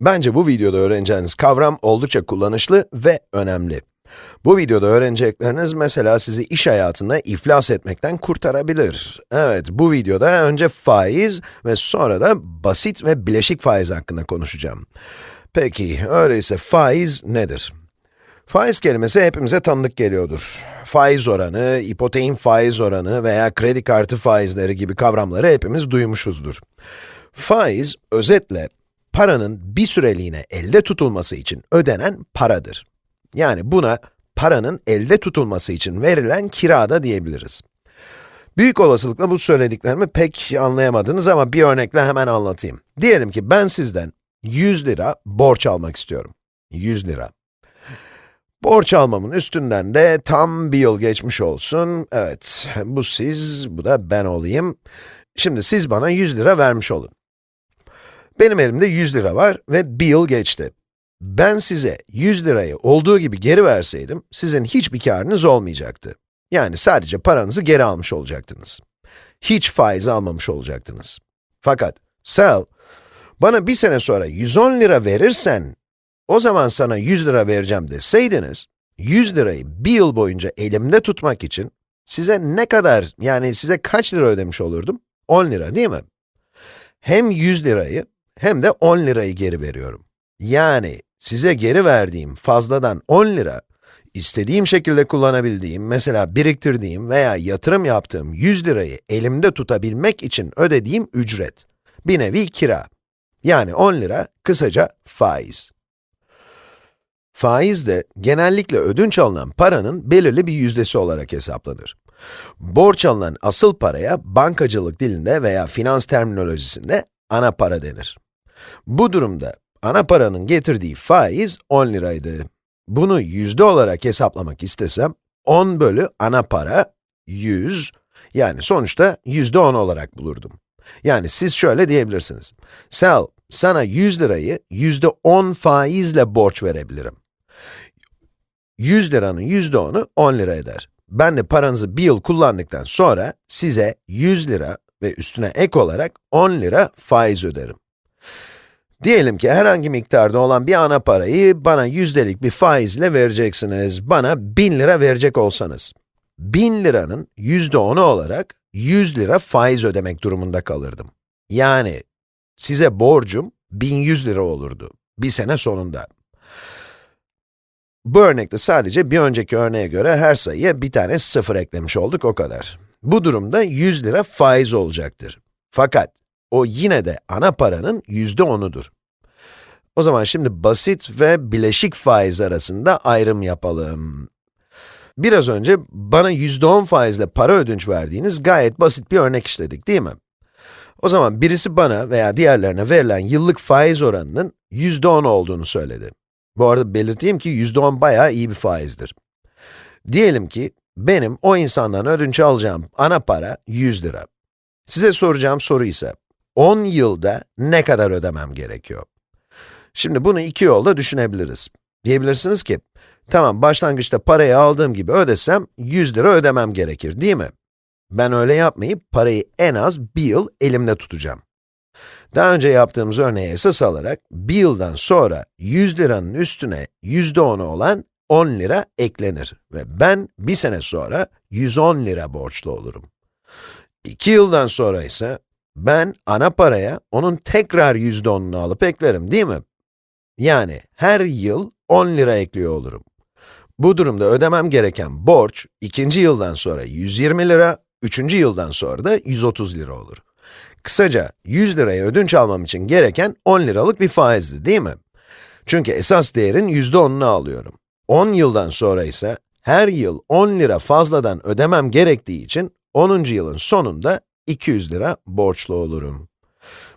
Bence bu videoda öğreneceğiniz kavram oldukça kullanışlı ve önemli. Bu videoda öğrenecekleriniz mesela sizi iş hayatında iflas etmekten kurtarabilir. Evet, bu videoda önce faiz ve sonra da basit ve bileşik faiz hakkında konuşacağım. Peki, öyleyse faiz nedir? Faiz kelimesi hepimize tanıdık geliyordur. Faiz oranı, ipoteğin faiz oranı veya kredi kartı faizleri gibi kavramları hepimiz duymuşuzdur. Faiz, özetle, paranın bir süreliğine elde tutulması için ödenen paradır. Yani buna paranın elde tutulması için verilen kira da diyebiliriz. Büyük olasılıkla bu söylediklerimi pek anlayamadınız ama bir örnekle hemen anlatayım. Diyelim ki ben sizden 100 lira borç almak istiyorum. 100 lira. Borç almamın üstünden de tam bir yıl geçmiş olsun. Evet, bu siz, bu da ben olayım. Şimdi siz bana 100 lira vermiş olun. Benim elimde 100 lira var ve bir yıl geçti. Ben size 100 lirayı olduğu gibi geri verseydim, sizin hiçbir karınız olmayacaktı. Yani sadece paranızı geri almış olacaktınız. Hiç faiz almamış olacaktınız. Fakat Sel, bana bir sene sonra 110 lira verirsen, o zaman sana 100 lira vereceğim deseydiniz, 100 lirayı bir yıl boyunca elimde tutmak için size ne kadar, yani size kaç lira ödemiş olurdum? 10 lira değil mi? Hem 100 lirayı hem de 10 lirayı geri veriyorum. Yani size geri verdiğim fazladan 10 lira, istediğim şekilde kullanabildiğim, mesela biriktirdiğim veya yatırım yaptığım 100 lirayı elimde tutabilmek için ödediğim ücret. Bir nevi kira. Yani 10 lira, kısaca faiz. Faiz de genellikle ödünç alınan paranın belirli bir yüzdesi olarak hesaplanır. Borç alınan asıl paraya bankacılık dilinde veya finans terminolojisinde ana para denir. Bu durumda ana paranın getirdiği faiz 10 liraydı. Bunu yüzde olarak hesaplamak istesem, 10 bölü ana para 100, yani sonuçta yüzde 10 olarak bulurdum. Yani siz şöyle diyebilirsiniz. Sel, sana 100 lirayı yüzde 10 faizle borç verebilirim. 100 liranın yüzde 10'u 10 lira eder. Ben de paranızı bir yıl kullandıktan sonra size 100 lira ve üstüne ek olarak 10 lira faiz öderim. Diyelim ki herhangi miktarda olan bir ana parayı bana yüzdelik bir faizle vereceksiniz. Bana 1000 lira verecek olsanız. 1000 liranın yüzde onu olarak 100 lira faiz ödemek durumunda kalırdım. Yani size borcum 1100 lira olurdu bir sene sonunda. Bu örnekte sadece bir önceki örneğe göre her sayıya bir tane sıfır eklemiş olduk, o kadar. Bu durumda 100 lira faiz olacaktır. Fakat o yine de ana paranın yüzde onudur. O zaman şimdi basit ve bileşik faiz arasında ayrım yapalım. Biraz önce bana yüzde on faizle para ödünç verdiğiniz gayet basit bir örnek işledik, değil mi? O zaman birisi bana veya diğerlerine verilen yıllık faiz oranının yüzde on olduğunu söyledi. Bu arada belirteyim ki yüzde on bayağı iyi bir faizdir. Diyelim ki benim o insandan ödünç alacağım ana para 100 lira. Size soracağım soru ise 10 yılda ne kadar ödemem gerekiyor? Şimdi bunu iki yolda düşünebiliriz. Diyebilirsiniz ki, tamam başlangıçta parayı aldığım gibi ödesem 100 lira ödemem gerekir, değil mi? Ben öyle yapmayıp parayı en az bir yıl elimde tutacağım. Daha önce yaptığımız örneği esas alarak, bir yıldan sonra 100 liranın üstüne yüzde 10'u olan 10 lira eklenir ve ben bir sene sonra 110 lira borçlu olurum. İki yıldan sonra ise ben ana paraya onun tekrar yüzde onunu alıp eklerim değil mi? Yani her yıl 10 lira ekliyor olurum. Bu durumda ödemem gereken borç, ikinci yıldan sonra 120 lira, üçüncü yıldan sonra da 130 lira olur. Kısaca 100 liraya ödünç almam için gereken 10 liralık bir faizdi değil mi? Çünkü esas değerin yüzde 10'unu alıyorum. 10 yıldan sonra ise her yıl 10 lira fazladan ödemem gerektiği için 10. yılın sonunda 200 lira borçlu olurum.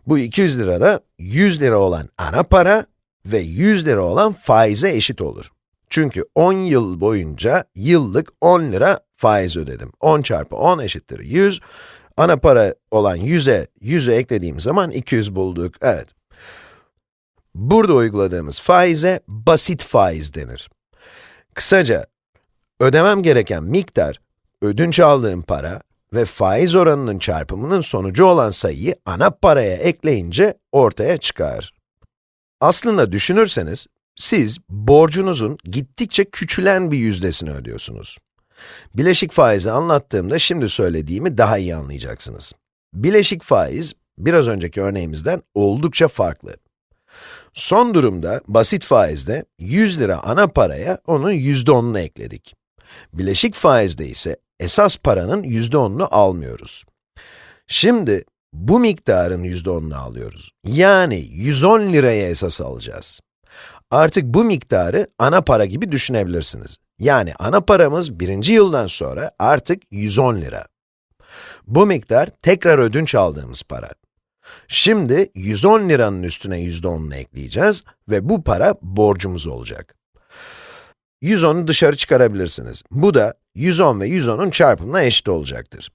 Bu 200 lira da 100 lira olan ana para ve 100 lira olan faize eşit olur. Çünkü 10 yıl boyunca yıllık 10 lira faiz ödedim. 10 çarpı 10 eşittir 100. Ana para olan 100'e 100'ü eklediğim zaman 200 bulduk. Evet. Burada uyguladığımız faize basit faiz denir. Kısaca, ödemem gereken miktar, ödünç aldığım para ve faiz oranının çarpımının sonucu olan sayıyı ana paraya ekleyince ortaya çıkar. Aslında düşünürseniz, siz borcunuzun gittikçe küçülen bir yüzdesini ödüyorsunuz. Bileşik faizi anlattığımda şimdi söylediğimi daha iyi anlayacaksınız. Bileşik faiz, biraz önceki örneğimizden oldukça farklı. Son durumda, basit faizde 100 lira ana paraya onun %10'unu ekledik. Bileşik faizde ise esas paranın %10'unu almıyoruz. Şimdi, bu miktarın %10'unu alıyoruz. Yani 110 liraya esas alacağız. Artık bu miktarı ana para gibi düşünebilirsiniz. Yani ana paramız birinci yıldan sonra artık 110 lira. Bu miktar tekrar ödünç aldığımız para. Şimdi 110 liranın üstüne %10'unu ekleyeceğiz ve bu para borcumuz olacak. 110'u dışarı çıkarabilirsiniz. Bu da 110 ve 110'un çarpımına eşit olacaktır.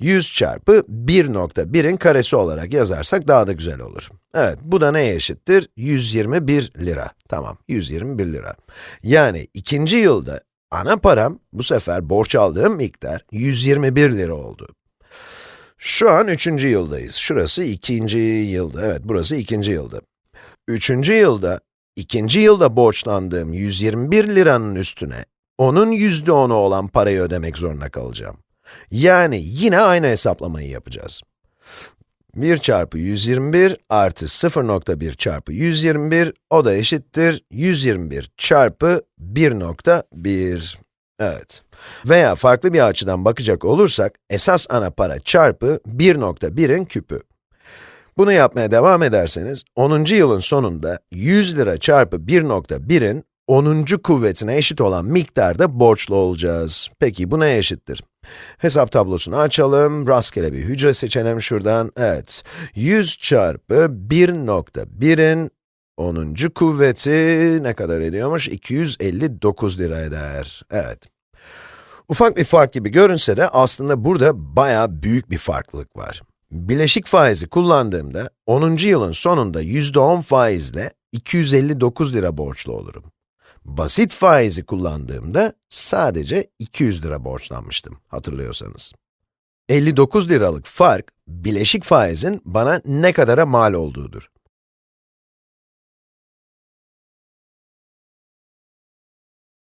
100 çarpı 1.1'in karesi olarak yazarsak daha da güzel olur. Evet, bu da neye eşittir? 121 lira. Tamam, 121 lira. Yani ikinci yılda ana param, bu sefer borç aldığım miktar 121 lira oldu. Şu an üçüncü yıldayız. Şurası ikinci yılda. Evet, burası ikinci yılda. Üçüncü yılda, ikinci yılda borçlandığım 121 liranın üstüne, onun yüzde onu olan parayı ödemek zorunda kalacağım. Yani yine aynı hesaplamayı yapacağız. 1 çarpı 121 artı 0.1 çarpı 121, o da eşittir 121 çarpı 1.1. Evet. Veya farklı bir açıdan bakacak olursak, esas ana para çarpı 1.1'in küpü. Bunu yapmaya devam ederseniz, 10. yılın sonunda 100 lira çarpı 1.1'in 10. kuvvetine eşit olan miktarda borçlu olacağız. Peki bu neye eşittir? Hesap tablosunu açalım, rastgele bir hücre seçelim şuradan. Evet, 100 çarpı 1.1'in 10. kuvveti ne kadar ediyormuş? 259 lira eder. Evet. Ufak bir fark gibi görünse de aslında burada bayağı büyük bir farklılık var. Bileşik faizi kullandığımda 10. yılın sonunda %10 faizle 259 lira borçlu olurum. Basit faizi kullandığımda sadece 200 lira borçlanmıştım, hatırlıyorsanız. 59 liralık fark, bileşik faizin bana ne kadara mal olduğudur.